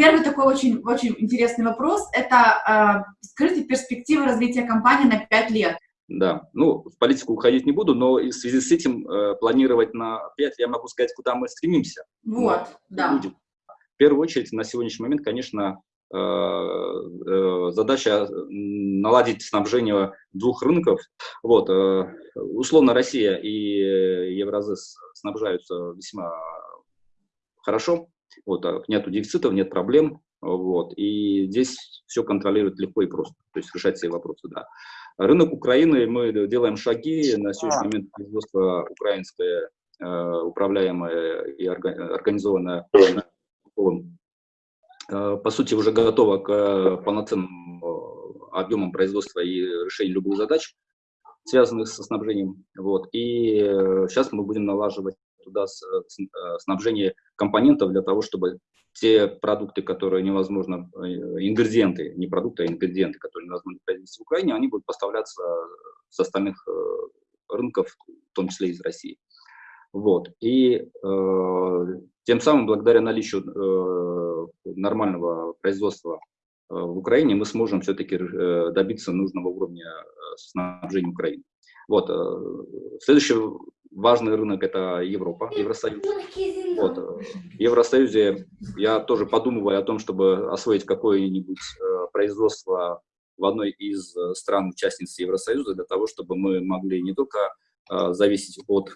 первый такой очень, очень интересный вопрос, это э, скажите перспективы развития компании на 5 лет. Да, ну, в политику уходить не буду, но в связи с этим э, планировать на 5 я могу сказать, куда мы стремимся. Вот, да. Будет. В первую очередь, на сегодняшний момент, конечно, э, э, задача наладить снабжение двух рынков. Вот, э, условно, Россия и Евразес снабжаются весьма хорошо, вот, а нету дефицитов, нет проблем, вот, и здесь все контролирует легко и просто, то есть решать все вопросы, да. Рынок Украины, мы делаем шаги, на сегодняшний момент производство украинское, э, управляемое и организованное, э, по сути, уже готово к полноценным объемам производства и решению любых задач, связанных со снабжением. Вот. И сейчас мы будем налаживать туда снабжение компонентов для того, чтобы те продукты, которые невозможно, э, ингредиенты, не продукты, а ингредиенты, которые невозможно произвести в Украине, они будут поставляться с остальных э, рынков, в том числе из России. Вот. И э, тем самым, благодаря наличию э, нормального производства э, в Украине, мы сможем все-таки добиться нужного уровня снабжения Украины. Вот. Э, следующий важный рынок – это Европа, Евросоюз. Вот. В Евросоюзе я тоже подумываю о том, чтобы освоить какое-нибудь э, производство в одной из э, стран-участниц Евросоюза, для того, чтобы мы могли не только э, зависеть от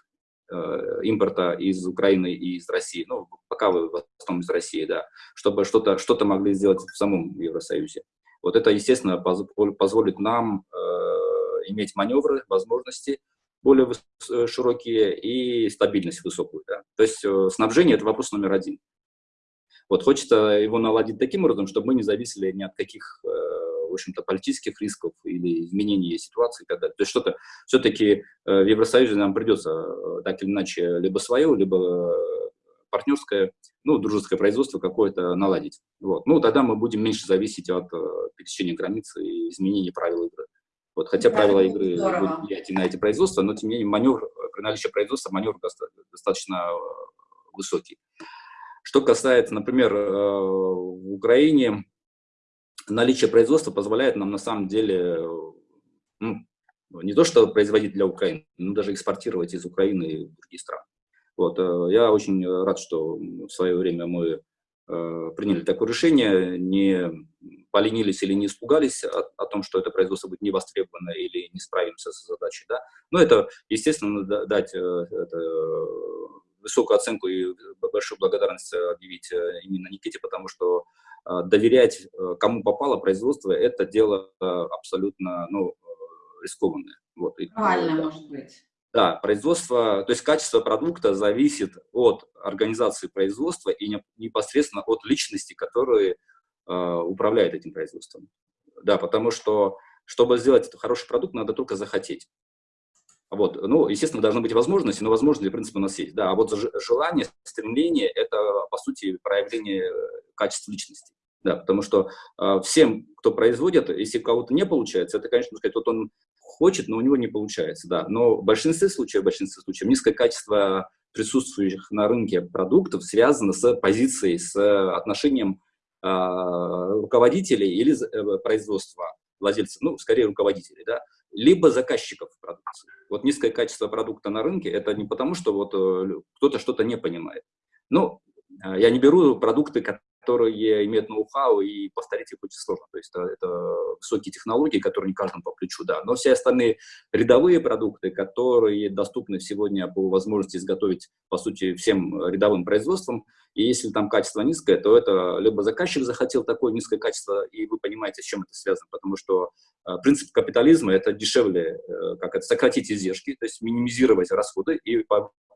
импорта из Украины и из России, ну, пока вы в основном из России, да, чтобы что-то что, -то, могли сделать в самом Евросоюзе. Вот это, естественно, позволит нам э, иметь маневры, возможности, более э, широкие и стабильность высокую. Да? То есть э, снабжение – это вопрос номер один. Вот хочется его наладить таким образом, чтобы мы не зависели ни от каких, э, в общем-то, политических рисков или изменений ситуации далее. То есть что-то все-таки в Евросоюзе нам придется так или иначе либо свое, либо партнерское, ну, дружеское производство какое-то наладить. Вот. Ну, тогда мы будем меньше зависеть от пересечения границы и изменения правил игры. Вот, хотя да, правила игры будут влиять и на эти производства, но тем не менее маневр, при наличии производства маневр достаточно э, высокий. Что касается, например, э, в Украине, наличие производства позволяет нам на самом деле ну, не то что производить для Украины, но даже экспортировать из Украины в другие страны. Вот, э, я очень рад, что в свое время мы приняли такое решение, не поленились или не испугались о, о том, что это производство будет не востребовано или не справимся с задачей. Да? Но это, естественно, дать э, это, высокую оценку и большую благодарность объявить э, именно Никите, потому что э, доверять кому попало производство, это дело абсолютно ну, рискованное. Вот. Правильно, может быть. Да, производство, то есть качество продукта зависит от организации производства и непосредственно от личности, которые управляет этим производством. Да, потому что, чтобы сделать хороший продукт, надо только захотеть. Вот, ну, естественно, должны быть возможности, но возможности, в принципе, у нас есть. Да, а вот желание, стремление – это, по сути, проявление качества личности. Да, потому что э, всем, кто производит, если у кого-то не получается, это, конечно, сказать, вот он хочет, но у него не получается, да. Но в большинстве случаев, в большинстве случаев низкое качество присутствующих на рынке продуктов связано с позицией, с отношением а, руководителей или э, производства, владельцев, ну, скорее руководителей, да, либо заказчиков продукции. Вот низкое качество продукта на рынке – это не потому, что вот э, кто-то что-то не понимает. Ну, я не беру продукты, которые имеют ноу-хау, и повторить их очень сложно. То есть это, это высокие технологии, которые не каждому по плечу, да. Но все остальные рядовые продукты, которые доступны сегодня по возможности изготовить, по сути, всем рядовым производством, и если там качество низкое, то это либо заказчик захотел такое низкое качество, и вы понимаете, с чем это связано, потому что э, принцип капитализма – это дешевле, э, как это, сократить издержки, то есть минимизировать расходы и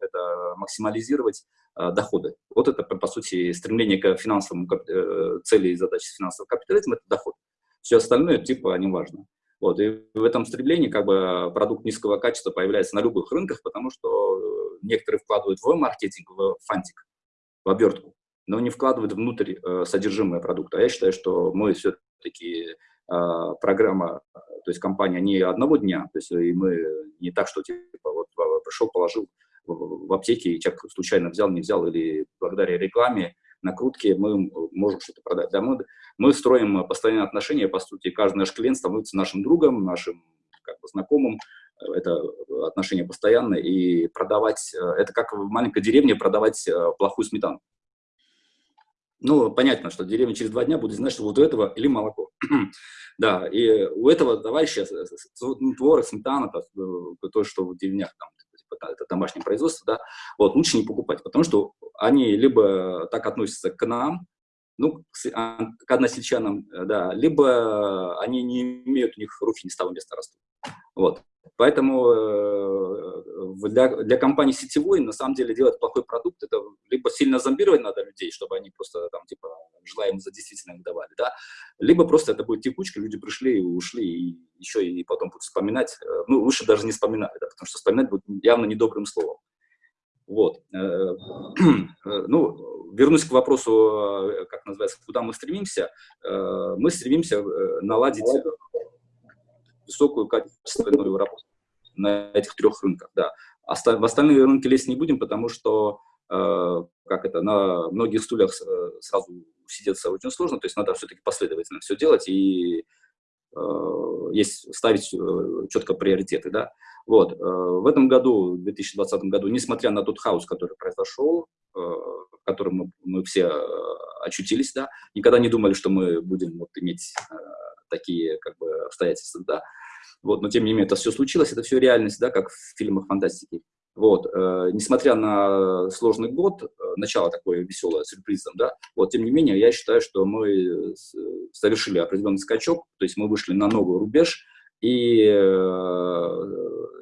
это максимализировать э, доходы. Вот это, по сути, стремление к финансовому э, цели и задаче финансового капитализма – это доход. Все остальное, типа, не важно. Вот, и в этом стремлении как бы продукт низкого качества появляется на любых рынках, потому что э, некоторые вкладывают в маркетинг, в фантик, в обертку, но не вкладывают внутрь э, содержимое продукта. А я считаю, что мы все-таки э, программа, то есть компания не одного дня, то есть и мы не так, что типа вот пришел, положил в, аптеке, и человек случайно взял, не взял, или благодаря рекламе накрутки мы можем что-то продать. Да, мы, мы строим постоянные отношения, по сути, каждый наш клиент становится нашим другом, нашим как бы, знакомым, это отношения постоянные, и продавать, это как в маленькой деревне продавать э, плохую сметану. Ну, понятно, что деревня через два дня будет знать, что вот у этого или молоко. да, и у этого товарища творог, сметана, то, э, то, что в деревнях, там, это домашнее производство, да, вот, лучше не покупать, потому что они либо так относятся к нам, ну, к, а, односельчанам, э, да, либо они не имеют, у них руки не с того места растут. Вот. Поэтому э, для, для компании сетевой на самом деле делать плохой продукт, это либо сильно зомбировать надо людей, чтобы они просто там типа желаемое за действительно им давали, да, либо просто это будет текучка, люди пришли и ушли, и еще и потом будут вспоминать, э, ну, лучше даже не вспоминать, да, потому что вспоминать будет явно недобрым словом. Вот. Э, ну, вернусь к вопросу, как называется, куда мы стремимся. Мы стремимся наладить высокую качественную работу на этих трех рынках, да. В остальные рынки лезть не будем, потому что, э, как это, на многих стульях э, сразу сидеться очень сложно, то есть надо все-таки последовательно все делать и э, есть ставить четко приоритеты, да. Вот, в этом году, в 2020 году, несмотря на тот хаос, который произошел, в котором мы, мы все очутились, да, никогда не думали, что мы будем вот иметь такие как бы обстоятельства, да, вот, но тем не менее это все случилось, это все реальность, да, как в фильмах фантастики. Вот, э, несмотря на сложный год, э, начало такое веселое, сюрпризом, да, вот, тем не менее, я считаю, что мы совершили определенный скачок, то есть мы вышли на новый рубеж, и э,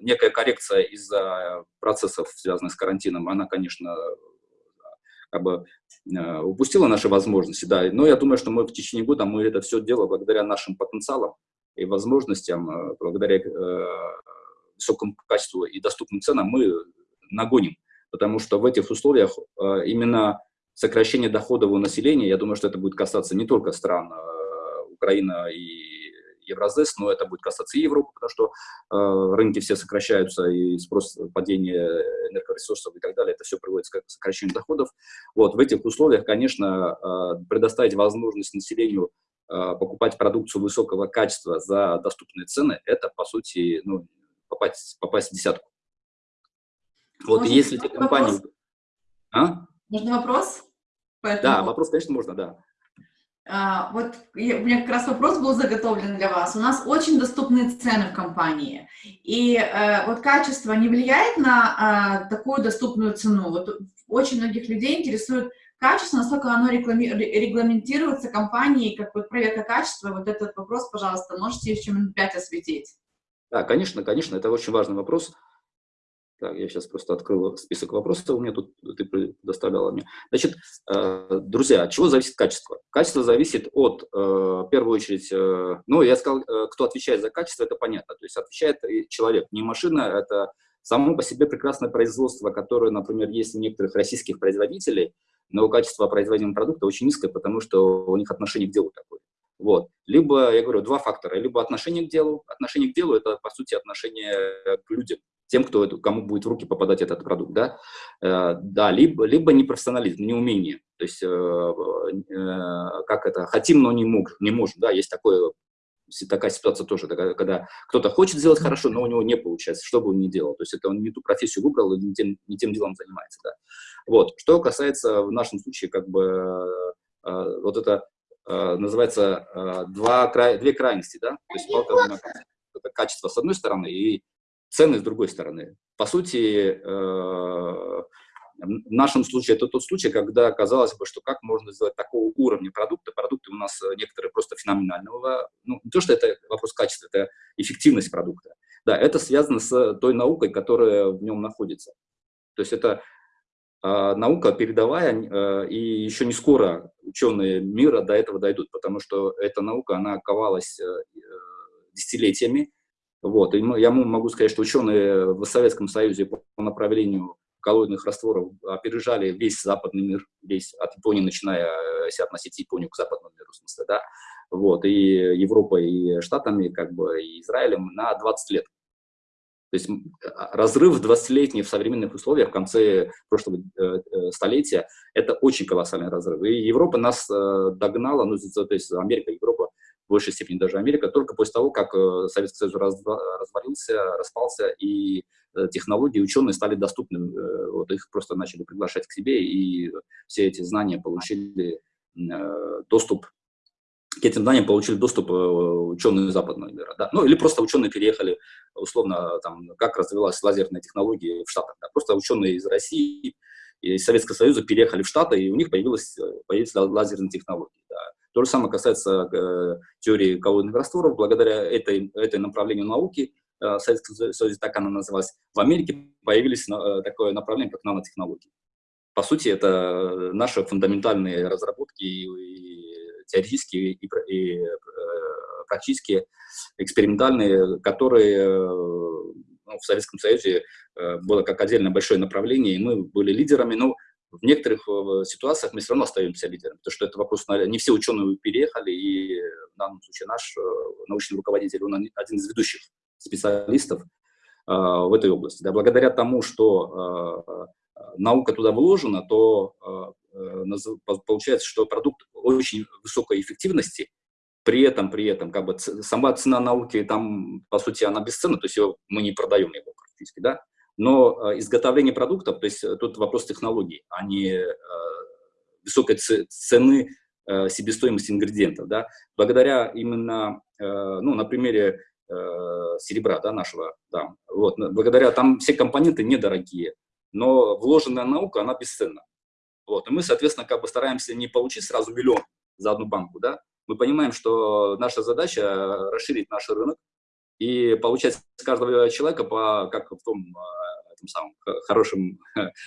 некая коррекция из-за процессов, связанных с карантином, она, конечно, как бы э, упустила наши возможности, да, но я думаю, что мы в течение года, мы это все дело благодаря нашим потенциалам, и возможностям, э, благодаря э, высокому качеству и доступным ценам мы нагоним. Потому что в этих условиях именно сокращение доходов у населения, я думаю, что это будет касаться не только стран Украина и Евразес, но это будет касаться Европы, потому что э, рынки все сокращаются, и спрос, падение энергоресурсов и так далее, это все приводит к сокращению доходов. Вот, в этих условиях, конечно, э, предоставить возможность населению а, покупать продукцию высокого качества за доступные цены, это, по сути, ну, попасть, попасть в десятку. Вот, Можно если те компании... Вопрос? А? Можно вопрос? Поэтому... Да, вопрос, конечно, можно, да. А, вот у меня как раз вопрос был заготовлен для вас. У нас очень доступные цены в компании. И э, вот качество не влияет на э, такую доступную цену. Вот очень многих людей интересует качество, насколько оно регламентируется компанией, как вот проверка качества, вот этот вопрос, пожалуйста, можете еще минут пять осветить? Да, конечно, конечно, это очень важный вопрос. Так, я сейчас просто открыл список вопросов, у меня тут ты предоставляла мне. Значит, э, друзья, от чего зависит качество? Качество зависит от, э, в первую очередь, э, ну, я сказал, кто отвечает за качество, это понятно, то есть отвечает человек, не машина, это само по себе прекрасное производство, которое, например, есть у некоторых российских производителей, но качество производимого продукта очень низкое, потому что у них отношение к делу такое. Вот. Либо, я говорю, два фактора. Либо отношение к делу. Отношение к делу – это, по сути, отношение к людям, тем, кто, кому будет в руки попадать этот продукт. Да, э, да либо, либо непрофессионализм, неумение. То есть, э, э, как это, хотим, но не, мог, не можем. Да, есть такое такая ситуация тоже, когда кто-то хочет сделать хорошо, но у него не получается, что бы он ни делал. То есть это он не ту профессию выбрал и не тем, не тем делом занимается. Да. Вот. Что касается в нашем случае, как бы, э, вот это э, называется э, два, край, две крайности, да, то есть палка, это качество с одной стороны и цены с другой стороны. По сути, э, в нашем случае это тот случай, когда казалось бы, что как можно сделать такого уровня продукта. Продукты у нас э, некоторые просто феноменального. Ну, не то, что это вопрос качества, это эффективность продукта. Да, это связано с той наукой, которая в нем находится. То есть это э, наука передовая, э, и еще не скоро ученые мира до этого дойдут, потому что эта наука, она ковалась э, э десятилетиями. Вот, и я могу сказать, что ученые в Советском Союзе по направлению коллоидных растворов опережали весь западный мир, весь от Японии, начиная, э, если относить Японию к западному миру, в смысле, да, вот, и Европой, и Штатами, как бы, и Израилем на 20 лет. То есть разрыв 20-летний в современных условиях в конце прошлого э, э, столетия – это очень колоссальный разрыв. И Европа нас э, догнала, ну, то есть Америка, Европа, в большей степени даже Америка, только после того, как Советский Союз развалился, распался, и технологии, ученые стали доступны. Вот их просто начали приглашать к себе, и все эти знания получили доступ к этим знаниям получили доступ э, ученые западного мира, да? ну или просто ученые переехали, условно, там, как развивалась лазерная технология в Штатах, да? просто ученые из России, из Советского Союза переехали в Штаты, и у них появилась, появились лазерные технологии. Да? То же самое касается э, теории коллоидных растворов, благодаря этой, этой направлению науки, э, Советском Союзе так она называлась, в Америке появились э, такое направление, как нанотехнологии. По сути, это наши фундаментальные разработки и, и теоретические и, и э, практические, экспериментальные, которые э, ну, в Советском Союзе э, было как отдельно большое направление, и мы были лидерами, но в некоторых ситуациях мы все равно остаемся лидерами, потому что это вопрос, не все ученые переехали, и в данном случае наш научный руководитель, он один из ведущих специалистов в этой области. Да, благодаря тому, что наука туда вложена, то получается, что продукт очень высокой эффективности, при этом, при этом, как бы сама цена науки, там, по сути, она бесценна, то есть его, мы не продаем его практически, да, но э, изготовление продуктов, то есть э, тут вопрос технологий, а не э, высокой цены себестоимости ингредиентов, да, благодаря именно, ну, на примере серебра, да, нашего, да, вот, благодаря, там все компоненты недорогие, но вложенная наука, она бесценна. Вот. И мы, соответственно, как бы стараемся не получить сразу миллион за одну банку, да, мы понимаем, что наша задача расширить наш рынок и получать с каждого человека, по, как в том а, этом самом хорошем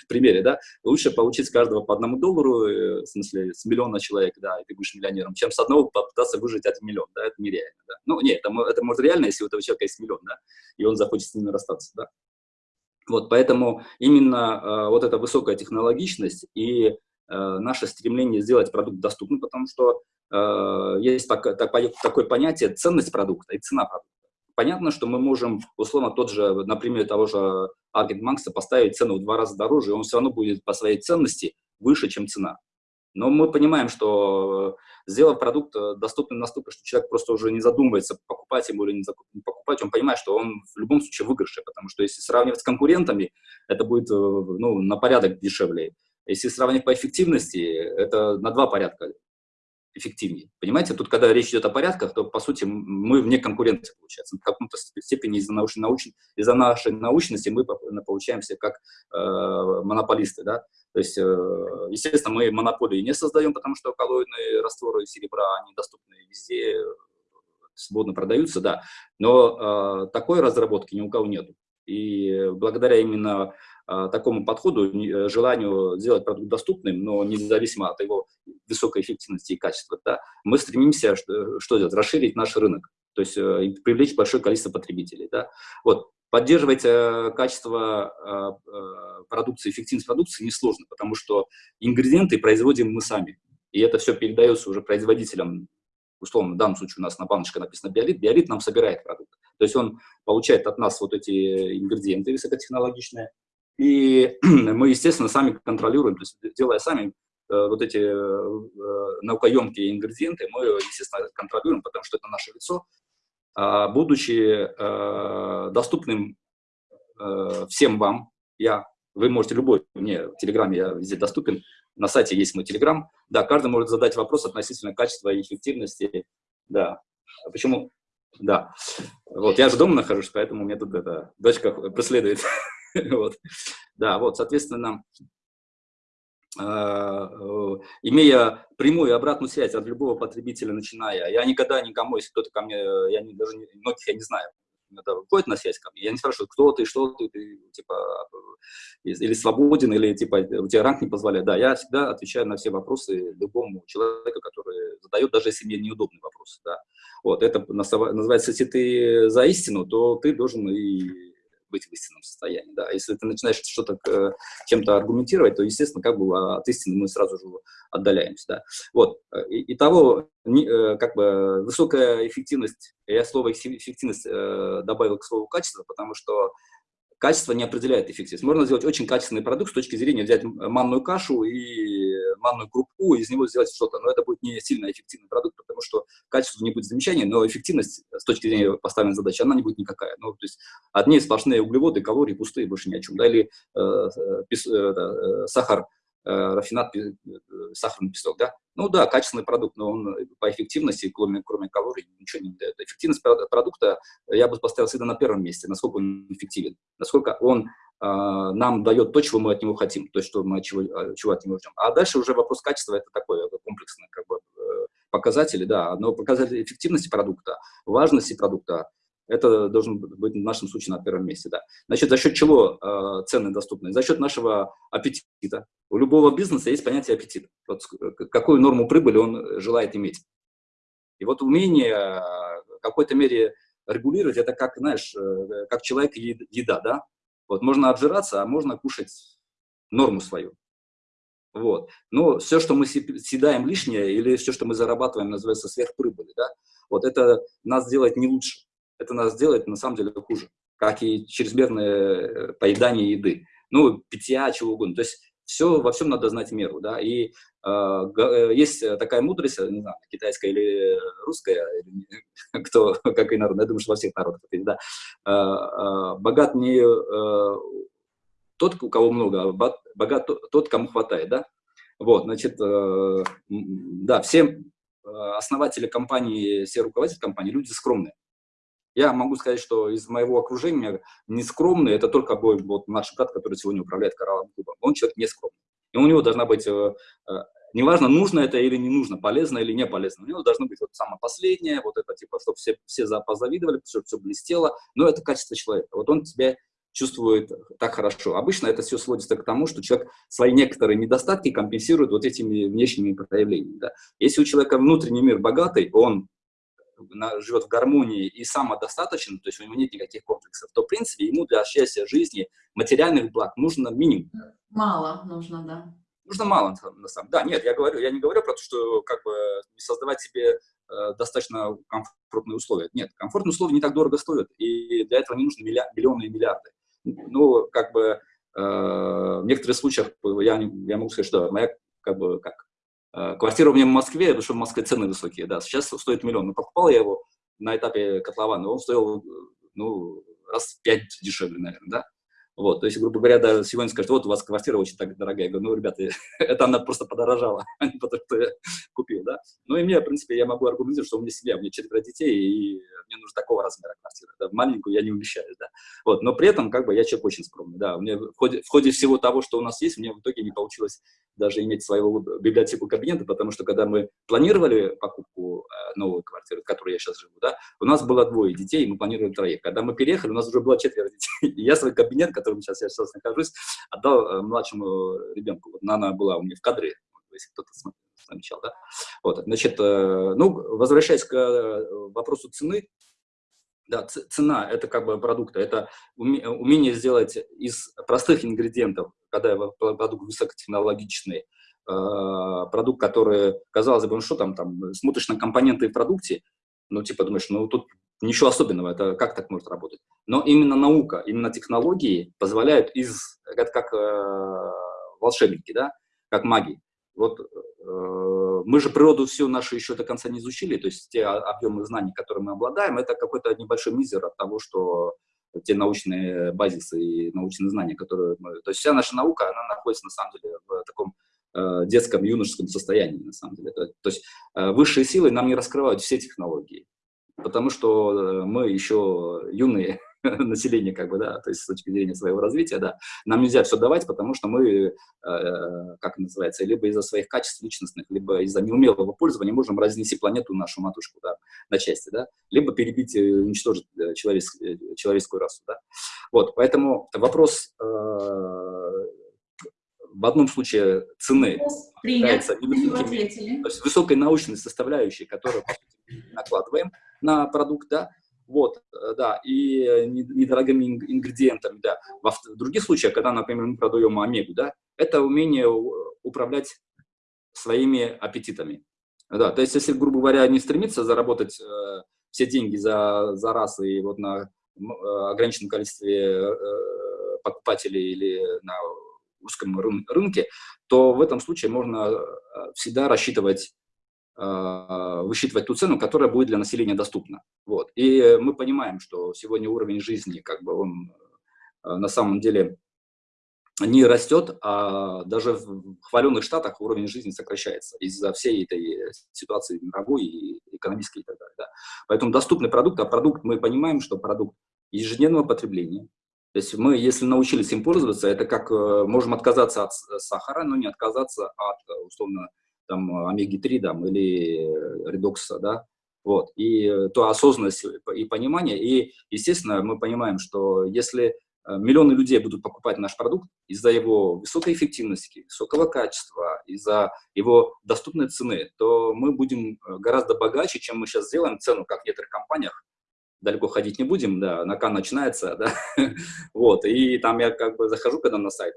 примере, да, лучше получить с каждого по одному доллару, э, в смысле, с миллиона человек, да, и ты будешь миллионером, чем с одного попытаться выжить один миллион, да, это нереально, да. Ну, нет, это, это может реально, если у этого человека есть миллион, да, и он захочет с ними расстаться, да. Вот, поэтому именно э, вот эта высокая технологичность и э, наше стремление сделать продукт доступным, потому что э, есть так, так, такое понятие ценность продукта и цена продукта. Понятно, что мы можем, условно, тот же, например, того же Аргент Макса поставить цену в два раза дороже, и он все равно будет по своей ценности выше, чем цена. Но мы понимаем, что э, сделав продукт э, доступным настолько, что человек просто уже не задумывается, покупать ему или не покупать, он понимает, что он в любом случае выигрыше, потому что если сравнивать с конкурентами, это будет э, ну, на порядок дешевле. Если сравнивать по эффективности, это на два порядка эффективнее. Понимаете, тут, когда речь идет о порядках, то, по сути, мы вне конкуренции, получается. В каком-то степени из-за научной, из нашей научности мы получаемся как э, монополисты, да. То есть, э, естественно, мы монополии не создаем, потому что коллоидные растворы серебра, они доступны везде, свободно продаются, да. Но э, такой разработки ни у кого нет. И благодаря именно э, такому подходу, э, желанию сделать продукт доступным, но независимо от его высокой эффективности и качества, да, мы стремимся что, что делать? Расширить наш рынок, то есть э, привлечь большое количество потребителей. Да. Вот. Поддерживать э, качество э, э, продукции, эффективность продукции несложно, потому что ингредиенты производим мы сами. И это все передается уже производителям. Условно, в данном случае у нас на баночке написано биолит. Биолит нам собирает продукт. То есть он получает от нас вот эти ингредиенты высокотехнологичные. И мы, естественно, сами контролируем, то есть делая сами э, вот эти э, наукоемкие ингредиенты, мы, естественно, контролируем, потому что это наше лицо, а, будучи э, доступным э, всем вам, я, вы можете любой, мне в Телеграме я везде доступен, на сайте есть мой Телеграм, да, каждый может задать вопрос относительно качества и эффективности, да, а почему, да, вот, я же дома нахожусь, поэтому мне тут эта дочка преследует, вот, да, вот, соответственно, Э, э, имея прямую обратную связь от любого потребителя, начиная, я никогда никому, если кто-то ко мне, я не, даже многих я не знаю, это выходит на связь ко мне, я не спрашиваю, кто ты, что ты, ты типа, или свободен, или типа, у тебя ранг не позволяет. Да, я всегда отвечаю на все вопросы любому человеку, который задает, даже если мне неудобный вопрос. Да. Вот, это называется, если ты за истину, то ты должен и быть в истинном состоянии, да. Если ты начинаешь что-то э, чем-то аргументировать, то, естественно, как бы от истины мы сразу же отдаляемся, да. Вот, и, и того, как бы, высокая эффективность, я слово эффективность добавил к слову качество, потому что качество не определяет эффективность. Можно сделать очень качественный продукт с точки зрения взять манную кашу и манную крупу, и из него сделать что-то. Но это будет не сильно эффективный продукт, потому что качество не будет замечания, но эффективность с точки зрения поставленной задачи, она не будет никакая. Ну, то есть одни сплошные углеводы, калории пустые, больше ни о чем. Да? Или э, э, э, э сахар Э, рафинат, э, сахарный песок, да? Ну да, качественный продукт, но он по эффективности, кроме, кроме калорий, ничего не дает. Эффективность продукта я бы поставил всегда на первом месте, насколько он эффективен, насколько он э, нам дает то, чего мы от него хотим, то, что мы чего, э, чего от него ждем. А дальше уже вопрос качества, это такое комплексное как бы, показатели, да, но показатели эффективности продукта, важности продукта, это должен быть в нашем случае на первом месте. Да. Значит, за счет чего э, цены доступны? За счет нашего аппетита. У любого бизнеса есть понятие аппетит. Вот какую норму прибыли он желает иметь. И вот умение в какой-то мере регулировать, это как, знаешь, э, как человек еда, да? Вот можно обжираться, а можно кушать норму свою. Вот. Но все, что мы съедаем лишнее, или все, что мы зарабатываем, называется сверхприбыли, да? Вот это нас делает не лучше это нас делает на самом деле хуже, как и чрезмерное э, поедание еды, ну, питья, чего угодно. То есть все, во всем надо знать меру, да, и а, э, есть такая мудрость, не знаю, китайская или русская, кто, как и народ, я думаю, что во всех народах да, э, э, богат не э, тот, у кого много, а богат тот, кому хватает, да, вот, значит, э, да, все э, основатели компании, все руководители компании, люди скромные, я могу сказать, что из моего окружения нескромный, это только мой вот, наш брат, который сегодня управляет коралловым клубом. Он человек нескромный. И у него должна быть, э, э, неважно, нужно это или не нужно, полезно или не полезно, у него должно быть вот самое последнее, вот это типа, чтобы все, все позавидовали, чтобы все блестело, но это качество человека. Вот он тебя чувствует так хорошо. Обычно это все сводится к тому, что человек свои некоторые недостатки компенсирует вот этими внешними проявлениями. Да. Если у человека внутренний мир богатый, он живет в гармонии и самодостаточен, то есть у него нет никаких комплексов, то, в принципе, ему для счастья жизни, материальных благ нужно минимум. Мало нужно, да. Нужно мало, на самом деле. Да, нет, я, говорю, я не говорю про то, что как бы создавать себе э, достаточно комфортные условия. Нет, комфортные условия не так дорого стоят, и для этого не нужны миллионы и миллиарды. Ну, как бы э, в некоторых случаях я, я могу сказать, что моя, как бы, как квартира у меня в Москве, потому что в Москве цены высокие, да, сейчас стоит миллион. Но покупал я его на этапе котлована, он стоил, ну, раз в пять дешевле, наверное, да. Вот, то есть, грубо говоря, да, сегодня скажут, вот у вас квартира очень так дорогая. Я говорю, ну, ребята, это она просто подорожала, а не потому что я купил, да. Ну, и мне, в принципе, я могу аргументировать, что у меня семья, у меня четверо детей, и мне нужно такого размера квартиры, да, маленькую я не умещаюсь, да. Вот, но при этом, как бы, я человек очень скромный, да. У меня в ходе, в ходе всего того, что у нас есть, мне в итоге не получилось даже иметь своего библиотеку кабинета, потому что, когда мы планировали покупку э, новой квартиры, в которой я сейчас живу, да, у нас было двое детей, и мы планировали троих. Когда мы переехали, у нас уже было четверо детей, и я свой кабинет, который котором сейчас я сейчас нахожусь, отдал э, младшему ребенку. Вот Нана была у меня в кадре, если кто-то замечал, да. Вот, значит, э, ну, возвращаясь к э, вопросу цены, да, цена – это как бы продукта, это умение сделать из простых ингредиентов, когда продукт высокотехнологичный, продукт, который, казалось бы, ну что там, там, смотришь на компоненты в продукте, ну, типа, думаешь, ну, тут ничего особенного, это как так может работать? Но именно наука, именно технологии позволяют из, это как э, волшебники, да, как маги. Вот э, мы же природу всю нашу еще до конца не изучили, то есть те объемы знаний, которые мы обладаем, это какой-то небольшой мизер от того, что те научные базисы и научные знания, которые мы... То есть вся наша наука, она находится на самом деле в таком э, детском, юношеском состоянии, на самом деле. То, то есть э, высшие силы нам не раскрывают все технологии потому что э, мы еще юные население, как бы, да, то есть с точки зрения своего развития, да, нам нельзя все давать, потому что мы, э, как называется, либо из-за своих качеств личностных, либо из-за неумелого пользования можем разнести планету, нашу матушку, да, на части, да, либо перебить и уничтожить э, человеческую, э, человеческую расу, да. Вот, поэтому вопрос э, в одном случае цены есть высокой научной составляющей, которую накладываем на продукт, да, вот, да, и недорогими ингредиентами, да. В других случаях, когда, например, мы продаем омегу, да, это умение управлять своими аппетитами. Да, то есть, если, грубо говоря, не стремиться заработать э, все деньги за, за раз и вот на э, ограниченном количестве э, покупателей или на узком рын рынке, то в этом случае можно э, всегда рассчитывать, э, высчитывать ту цену, которая будет для населения доступна. Вот. И мы понимаем, что сегодня уровень жизни, как бы он э, на самом деле не растет, а даже в хваленных штатах уровень жизни сокращается из-за всей этой ситуации мировой и экономической и так далее. Да. Поэтому доступный продукт, а продукт, мы понимаем, что продукт ежедневного потребления. То есть мы, если научились им пользоваться, это как э, можем отказаться от сахара, но не отказаться от, условно, там, омеги-3 там, или редокса, да, вот, и то осознанность и понимание, и, естественно, мы понимаем, что если Э, миллионы людей будут покупать наш продукт из-за его высокой эффективности, высокого качества, из-за его доступной цены, то мы будем э, гораздо богаче, чем мы сейчас сделаем цену, как в некоторых компаниях. Далеко ходить не будем, да, на Кан начинается, да, вот, и там я как бы захожу когда на сайт,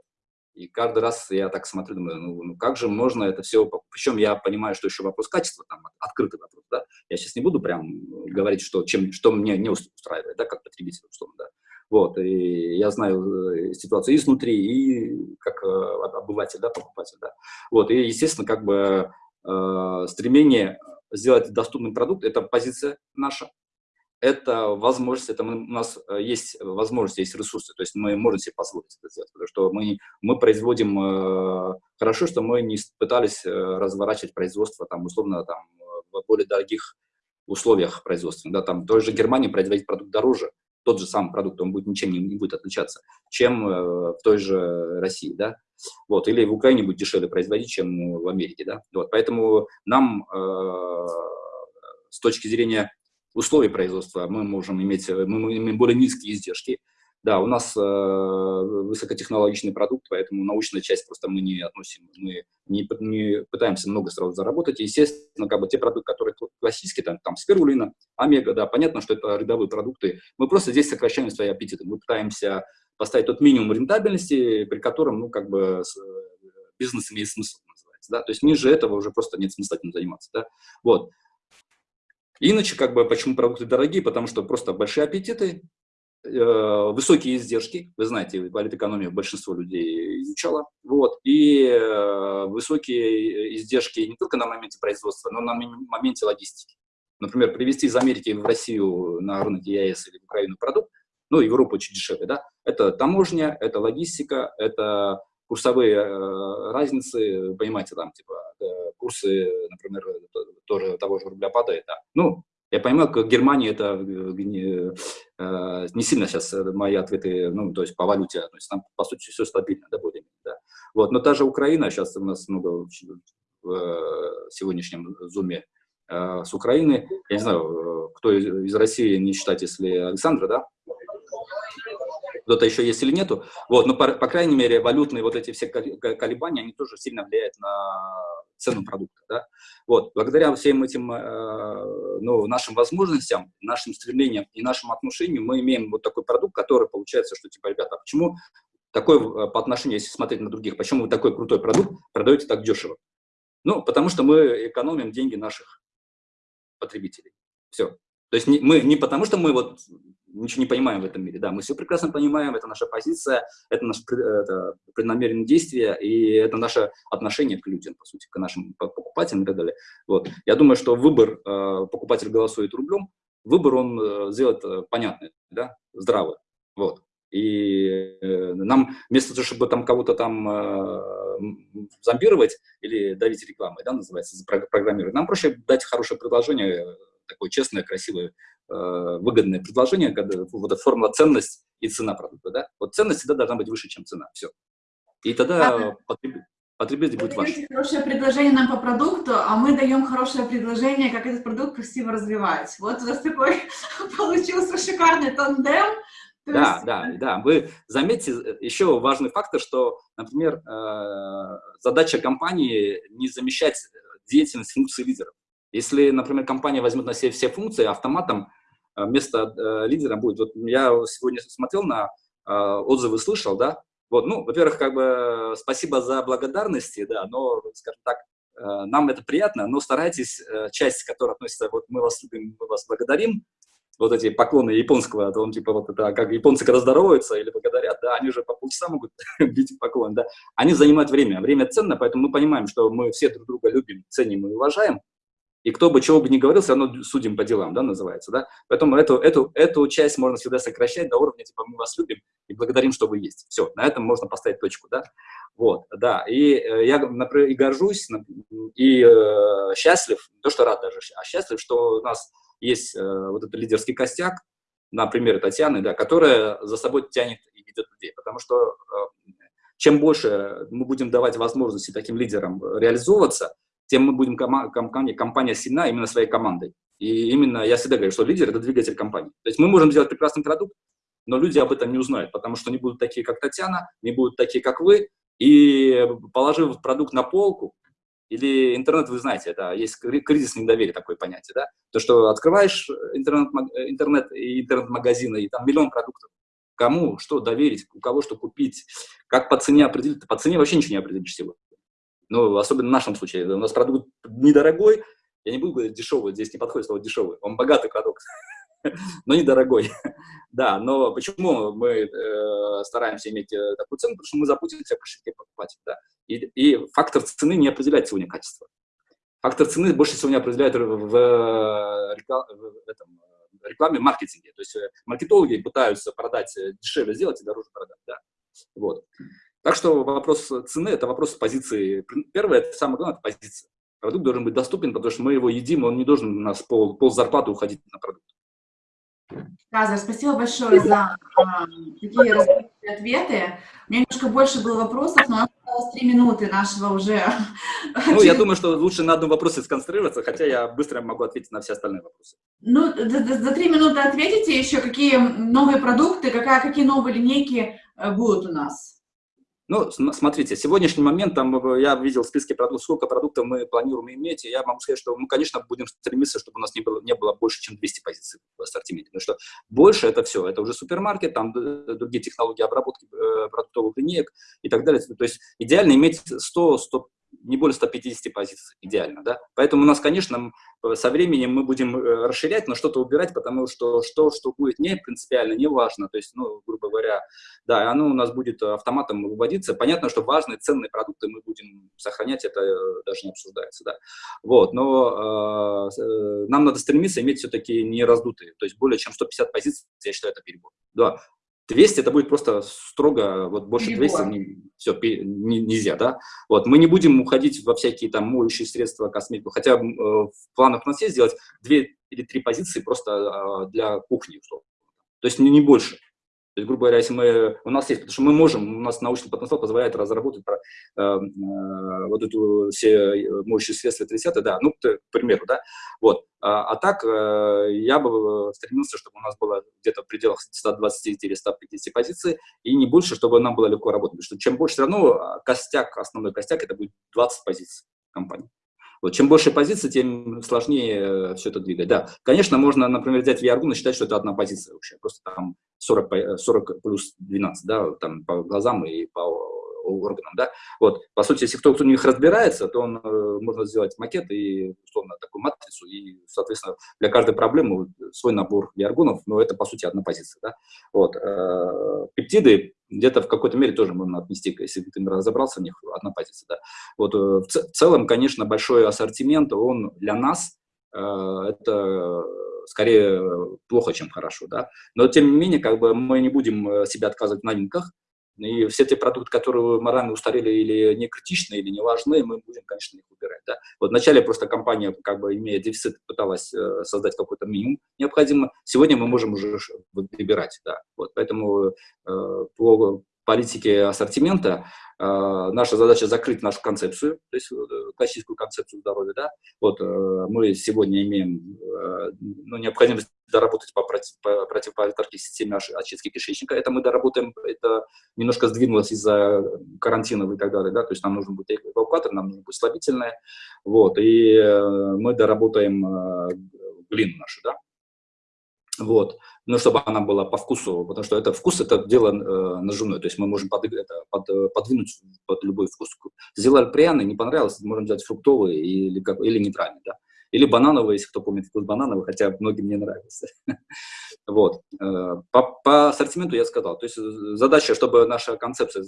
и каждый раз я так смотрю, думаю, ну, ну как же можно это все, причем я понимаю, что еще вопрос качества, там, открытый вопрос, да, я сейчас не буду прям говорить, что, чем, что мне не устраивает, да, как потребитель, условно, да, вот, и я знаю э, ситуацию и изнутри, и как э, обыватель, да, покупатель, да. Вот, и, естественно, как бы э, стремление сделать доступный продукт – это позиция наша, это возможность, это мы, у нас э, есть возможность, есть ресурсы, то есть мы можем себе позволить это сделать, потому что мы, мы производим, э, хорошо, что мы не пытались разворачивать производство, там, условно, там, в более дорогих условиях производства, да, там, в той же Германии производить продукт дороже, тот же самый продукт, он будет ничем не, не будет отличаться, чем э, в той же России, да, вот, или в Украине будет дешевле производить, чем в Америке, да, вот, поэтому нам э, с точки зрения условий производства мы можем иметь, мы имеем более низкие издержки, да, у нас э, высокотехнологичный продукт, поэтому научная часть просто мы не относим, мы не, не пытаемся много сразу заработать. И, естественно, как бы те продукты, которые классические, там, там спирулина, омега, да, понятно, что это рядовые продукты. Мы просто здесь сокращаем свои аппетиты. Мы пытаемся поставить тот минимум рентабельности, при котором, ну, как бы бизнес имеет смысл, называется, да. То есть ниже этого уже просто нет смысла этим заниматься, да. Вот. Иначе, как бы, почему продукты дорогие? Потому что просто большие аппетиты, Э, высокие издержки, вы знаете, политэкономию большинство людей изучало, вот, и э, высокие издержки не только на моменте производства, но на моменте логистики. Например, привезти из Америки в Россию на рынок ЕАЭС или в Украину продукт, ну, Европа очень дешевле, да, это таможня, это логистика, это курсовые э, разницы, понимаете, там, типа, э, курсы, например, тоже того же рубля падает, да. Ну, я понимаю, как Германия это не, э, не сильно сейчас мои ответы, ну, то есть по валюте, то есть там, по сути, все стабильно, да, более да. Вот, но та же Украина, сейчас у нас много в сегодняшнем зуме с Украины, я не знаю, кто из России не считать, если Александра, да, кто-то еще есть или нету. Вот, но, по, по крайней мере, валютные вот эти все колебания, они тоже сильно влияют на цену продукта. Да? Вот, благодаря всем этим э, ну, нашим возможностям, нашим стремлениям и нашим отношениям мы имеем вот такой продукт, который получается, что типа, ребята, а почему такой э, по отношению, если смотреть на других, почему вы такой крутой продукт продаете так дешево? Ну, потому что мы экономим деньги наших потребителей. Все. То есть не, мы не потому, что мы вот ничего не понимаем в этом мире, да, мы все прекрасно понимаем, это наша позиция, это наше это преднамеренное действие, и это наше отношение к людям, по сути, к нашим покупателям и так далее. Вот. Я думаю, что выбор, э, покупатель голосует рублем, выбор он э, сделает э, понятный, да, здравый, вот. И э, нам вместо того, чтобы там кого-то там зомбировать или давить рекламой, да, называется, программировать, нам проще дать хорошее предложение, такое честное, красивое, э, выгодное предложение, когда вот эта формула ценность и цена продукта, да? Вот ценность всегда должна быть выше, чем цена, все. И тогда потребитель, потребитель будет ваш. хорошее предложение нам по продукту, а мы даем хорошее предложение, как этот продукт красиво развивать. Вот у нас такой получился шикарный тандем. Да, есть... да, да. Вы заметьте еще важный фактор, что, например, э, задача компании не замещать деятельность функции лидеров. Если, например, компания возьмет на себя все функции, автоматом место лидера будет. Вот я сегодня смотрел на отзывы, слышал, да, вот, ну, во-первых, как бы спасибо за благодарности, да, но, скажем так, нам это приятно, но старайтесь, часть, которая относится, вот мы вас любим, мы вас благодарим, вот эти поклоны японского, то он типа вот это, как японцы когда здороваются или благодарят, да, они же по полчаса могут бить поклон, да, они занимают время, время ценно, поэтому мы понимаем, что мы все друг друга любим, ценим и уважаем, и кто бы чего бы ни говорил, все равно судим по делам, да, называется, да, поэтому эту, эту, эту часть можно всегда сокращать до уровня, типа, мы вас любим и благодарим, что вы есть, все, на этом можно поставить точку, да, вот, да, и э, я, например, и горжусь, и э, счастлив, то, что рад даже, а счастлив, что у нас есть э, вот этот лидерский костяк, на примере Татьяны, да, которая за собой тянет и ведет людей. Потому что э, чем больше мы будем давать возможности таким лидерам реализовываться, тем мы будем компания, компания сильна именно своей командой. И именно я всегда говорю, что лидер – это двигатель компании. То есть мы можем сделать прекрасный продукт, но люди об этом не узнают, потому что не будут такие, как Татьяна, не будут такие, как вы. И положив продукт на полку, или интернет, вы знаете, это есть кризис недоверия, такое понятие, да? То, что открываешь интернет, интернет и интернет-магазины, и там миллион продуктов. Кому что доверить, у кого что купить, как по цене определить. По цене вообще ничего не определишь сегодня. Ну, особенно в нашем случае. У нас продукт недорогой, я не буду говорить дешевый, здесь не подходит слово дешевый, он богатый продукт. но недорогой. да, но почему мы э, стараемся иметь э, такую цену? Потому что мы заботимся о кошельке покупателя. Да? И, и фактор цены не определяет сегодня качество. Фактор цены больше всего не определяет в, в, в, в этом, рекламе, маркетинге. То есть э, маркетологи пытаются продать э, дешевле сделать и дороже продать. Да? Вот. Так что вопрос цены – это вопрос позиции. Первое, это самое главное, это позиция. Продукт должен быть доступен, потому что мы его едим, он не должен у нас пол, пол зарплаты уходить на продукт. Казар, спасибо большое за э, такие ответы. У меня немножко больше было вопросов, но у нас осталось три минуты нашего уже. Ну, я думаю, что лучше на одном вопросе сконцентрироваться, хотя я быстро могу ответить на все остальные вопросы. Ну, за три минуты ответите еще, какие новые продукты, какая, какие новые линейки э, будут у нас? Ну, смотрите, сегодняшний момент, там, э, я видел в списке продуктов, сколько продуктов мы планируем иметь, и я могу сказать, что мы, конечно, будем стремиться, чтобы у нас не было, не было больше, чем 200 позиций в ассортименте, потому что больше это все, это уже супермаркет, там другие технологии обработки э, продуктовых линеек и так далее. То есть идеально иметь 100, 100 не более 150 позиций, идеально, да. Поэтому у нас, конечно, со временем мы будем э, расширять, но что-то убирать, потому что что, что будет не принципиально, не важно, то есть, ну, грубо говоря, да, оно у нас будет автоматом выводиться. Понятно, что важные, ценные продукты мы будем сохранять, это э, даже не обсуждается, да. Вот, но э, э, нам надо стремиться иметь все-таки не раздутые, то есть более чем 150 позиций, я считаю, это перебор. Да, 200 это будет просто строго, вот больше 200 не, все, не, нельзя, да. Вот, мы не будем уходить во всякие там моющие средства, косметику, хотя э, в планах у нас есть сделать две или три позиции просто э, для кухни, условно. То есть не, не больше. То есть, грубо говоря, если мы, у нас есть, потому что мы можем, у нас научный потенциал позволяет разработать про, э, э, вот эту все моющие средства 30 да, ну, к примеру, да, вот. А, а так э, я бы стремился, чтобы у нас было где-то в пределах 120 или 150 позиций, и не больше, чтобы нам было легко работать, потому что чем больше, все равно а, костяк, основной костяк, это будет 20 позиций компании. Вот, чем больше позиций, тем сложнее все это двигать. Да, конечно, можно, например, взять VR и считать, что это одна позиция вообще, просто там 40, 40 плюс 12, да, там по глазам и по органам, да. Вот, по сути, если кто-то в них разбирается, то он, э, можно сделать макет и, условно, такую матрицу, и, соответственно, для каждой проблемы свой набор биоргонов, но это, по сути, одна позиция, да. Вот, э, пептиды где-то в какой-то мере тоже можно отнести, если ты разобрался в них, одна позиция, да. Вот, э, в целом, конечно, большой ассортимент, он для нас, это скорее плохо, чем хорошо, да. Но, тем не менее, как бы мы не будем себя отказывать в новинках, и все те продукты, которые морально устарели или не критичны, или не важны, мы будем, конечно, их убирать. Да? Вот вначале просто компания, как бы имея дефицит, пыталась э, создать какой-то минимум необходимо. Сегодня мы можем уже выбирать. Да? Вот, поэтому э, по политике ассортимента а, наша задача закрыть нашу концепцию, то есть э, классическую концепцию здоровья. Да? Вот, э, мы сегодня имеем э, ну, необходимость доработать по, против, по противоповетрной системе очистки кишечника. Это мы доработаем, это немножко сдвинулось из-за карантинов и так далее. Да? То есть нам нужен будет эвакуатор, нам нужно будет слабительное. Вот, и мы доработаем глину нашу. Да? Вот, но чтобы она была по вкусу, потому что это вкус, это дело э, нажимное, то есть мы можем под, это, под, э, подвинуть под любой вкус. Сделали пряный, не понравилось, можем взять фруктовый или, как, или нейтральный, да. Или банановый, если кто помнит вкус банановый, хотя многим не нравится. Вот. Э, по, по ассортименту я сказал. То есть э, задача, чтобы наша концепция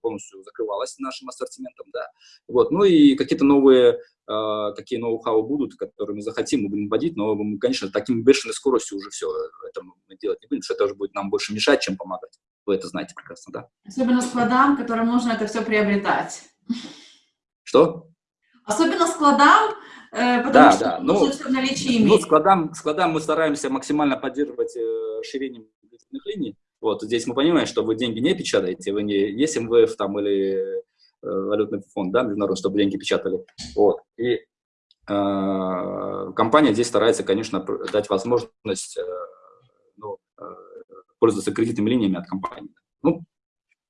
полностью закрывалась нашим ассортиментом, да. Вот. Ну и какие-то новые, э, какие ноу-хау будут, которые мы захотим, мы будем вводить, но, мы, конечно, таким бешеной скоростью уже все это мы делать не будем, потому что это уже будет нам больше мешать, чем помогать. Вы это знаете прекрасно, да? Особенно складам, которым нужно это все приобретать. Что? Особенно складам, Э, потому да, что да. ну, наличии ну, складам, складам мы стараемся максимально поддерживать э, расширение кредитных линий. Вот здесь мы понимаем, что вы деньги не печатаете, вы не есть МВФ там или э, валютный фонд, да, международный, чтобы деньги печатали. Вот. И э, компания здесь старается, конечно, дать возможность э, ну, э, пользоваться кредитными линиями от компании. Ну,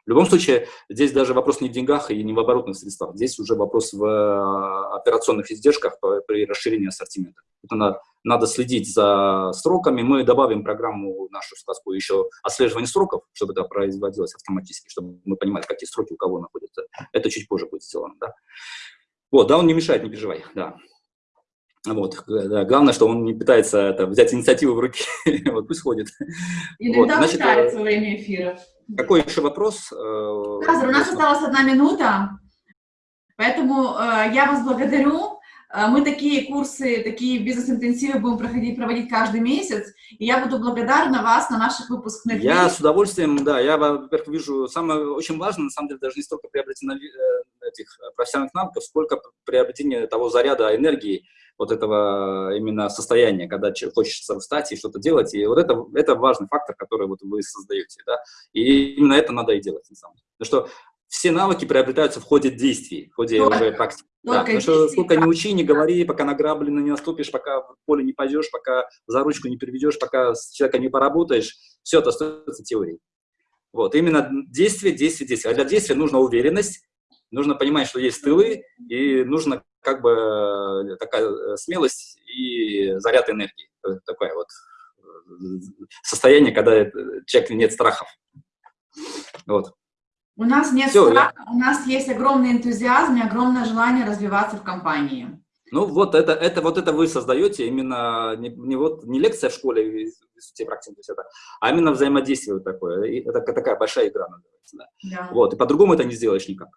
в любом случае, здесь даже вопрос не в деньгах и не в оборотных средствах. Здесь уже вопрос в э, операционных издержках при расширении ассортимента. Это надо, надо следить за сроками. Мы добавим программу нашу сказку еще отслеживание сроков, чтобы это производилось автоматически, чтобы мы понимали, какие сроки у кого находятся. Это чуть позже будет сделано. Да? Вот, да, он не мешает, не переживай. Да. Вот, да, главное, что он не пытается это, взять инициативу в руки, вот пусть ходит. Иногда вот, значит, во время эфира. Какой еще вопрос? Казар, у нас осталась одна минута, поэтому э, я вас благодарю. Э, мы такие курсы, такие бизнес-интенсивы будем проходить, проводить каждый месяц, и я буду благодарна вас на наших выпускных. Я с удовольствием, да, я, во-первых, вижу, самое очень важное, на самом деле, даже не столько приобретение э, этих профессиональных навыков, сколько приобретение того заряда энергии, вот этого именно состояния, когда хочется встать и что-то делать. И вот это, это важный фактор, который вот вы создаете. Да? И именно это надо и делать. На самом деле. Потому что все навыки приобретаются в ходе действий, в ходе только, уже практики. Да, потому что сколько не учи, не говори, пока на грабли не наступишь, пока в поле не пойдешь, пока за ручку не переведешь, пока с человеком не поработаешь, все это остается теорией. Вот, именно действие, действие, действие. А для действия нужна уверенность, нужно понимать, что есть тылы, и нужно как бы э, такая э, смелость и заряд энергии. Такое вот э, состояние, когда человек нет страхов. Вот. У нас нет Все, страха, я... у нас есть огромный энтузиазм и огромное желание развиваться в компании. Ну вот это, это, вот это вы создаете именно не, не, вот, не лекция в школе, те практики, это, а именно взаимодействие вот такое. И это такая большая игра называется. Да. Да. Вот, и по-другому это не сделаешь никак.